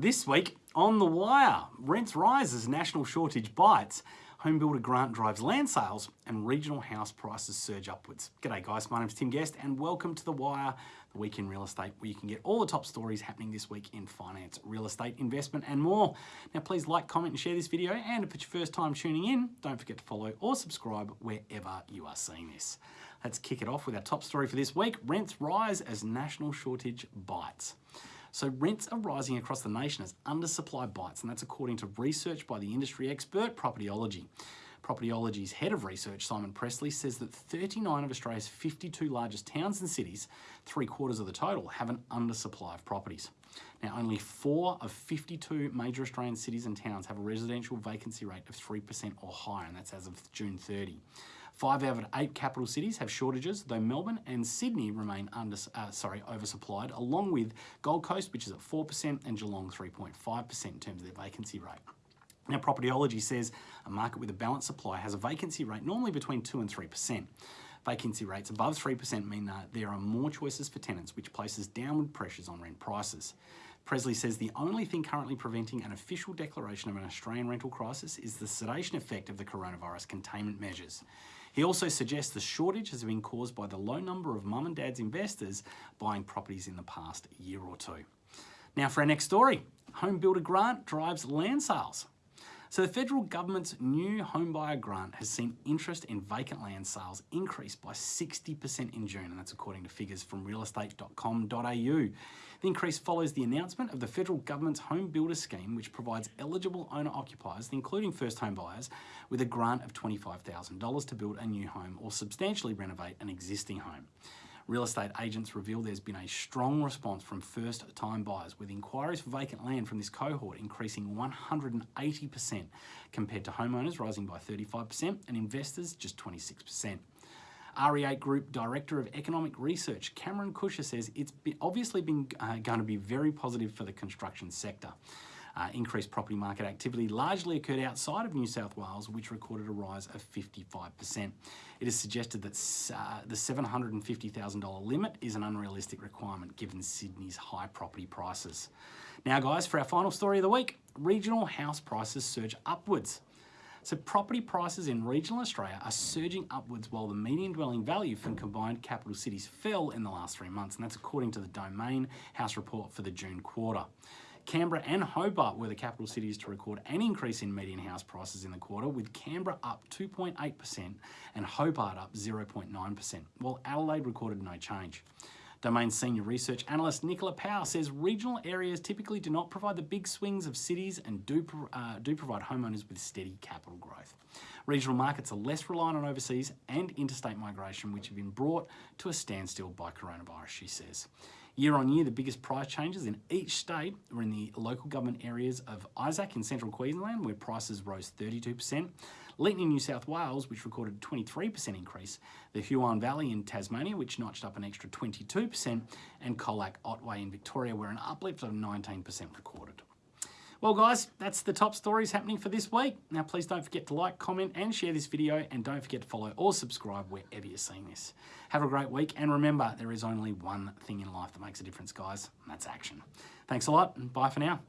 This week on The Wire, rents rise as national shortage bites, home builder grant drives land sales, and regional house prices surge upwards. G'day guys, my name's Tim Guest and welcome to The Wire, the week in real estate, where you can get all the top stories happening this week in finance, real estate, investment, and more. Now please like, comment, and share this video, and if it's your first time tuning in, don't forget to follow or subscribe wherever you are seeing this. Let's kick it off with our top story for this week. Rents rise as national shortage bites. So rents are rising across the nation as undersupply bites, and that's according to research by the industry expert Propertyology. Propertyology's head of research, Simon Pressley, says that 39 of Australia's 52 largest towns and cities, three quarters of the total, have an undersupply of properties. Now, only four of 52 major Australian cities and towns have a residential vacancy rate of 3% or higher, and that's as of June 30. Five out of eight capital cities have shortages, though Melbourne and Sydney remain under, uh, sorry, oversupplied, along with Gold Coast, which is at 4%, and Geelong 3.5% in terms of their vacancy rate. Now, Propertyology says a market with a balanced supply has a vacancy rate normally between 2 and 3%. Vacancy rates above 3% mean that there are more choices for tenants, which places downward pressures on rent prices. Pressley says the only thing currently preventing an official declaration of an Australian rental crisis is the sedation effect of the coronavirus containment measures. He also suggests the shortage has been caused by the low number of mum and dad's investors buying properties in the past year or two. Now for our next story, home builder grant drives land sales. So the federal government's new homebuyer grant has seen interest in vacant land sales increase by 60% in June, and that's according to figures from realestate.com.au. The increase follows the announcement of the federal government's home builder scheme, which provides eligible owner-occupiers, including first home buyers, with a grant of $25,000 to build a new home or substantially renovate an existing home. Real estate agents reveal there's been a strong response from first time buyers with inquiries for vacant land from this cohort increasing 180% compared to homeowners rising by 35% and investors just 26%. REA Group Director of Economic Research, Cameron Kusher says it's obviously been uh, going to be very positive for the construction sector. Uh, increased property market activity largely occurred outside of New South Wales, which recorded a rise of 55%. It is suggested that uh, the $750,000 limit is an unrealistic requirement given Sydney's high property prices. Now guys, for our final story of the week, regional house prices surge upwards. So property prices in regional Australia are surging upwards while the median dwelling value from combined capital cities fell in the last three months, and that's according to the Domain House report for the June quarter. Canberra and Hobart were the capital cities to record an increase in median house prices in the quarter, with Canberra up 2.8% and Hobart up 0.9%, while Adelaide recorded no change. Domain senior research analyst Nicola Powell says regional areas typically do not provide the big swings of cities and do, uh, do provide homeowners with steady capital growth. Regional markets are less reliant on overseas and interstate migration, which have been brought to a standstill by coronavirus, she says. Year on year, the biggest price changes in each state were in the local government areas of Isaac in central Queensland, where prices rose 32%, Leeton in New South Wales, which recorded a 23% increase, the Huon Valley in Tasmania, which notched up an extra 22%, and Colac Otway in Victoria, where an uplift of 19% recorded. Well guys, that's the top stories happening for this week. Now please don't forget to like, comment and share this video and don't forget to follow or subscribe wherever you're seeing this. Have a great week and remember there is only one thing in life that makes a difference guys and that's action. Thanks a lot and bye for now.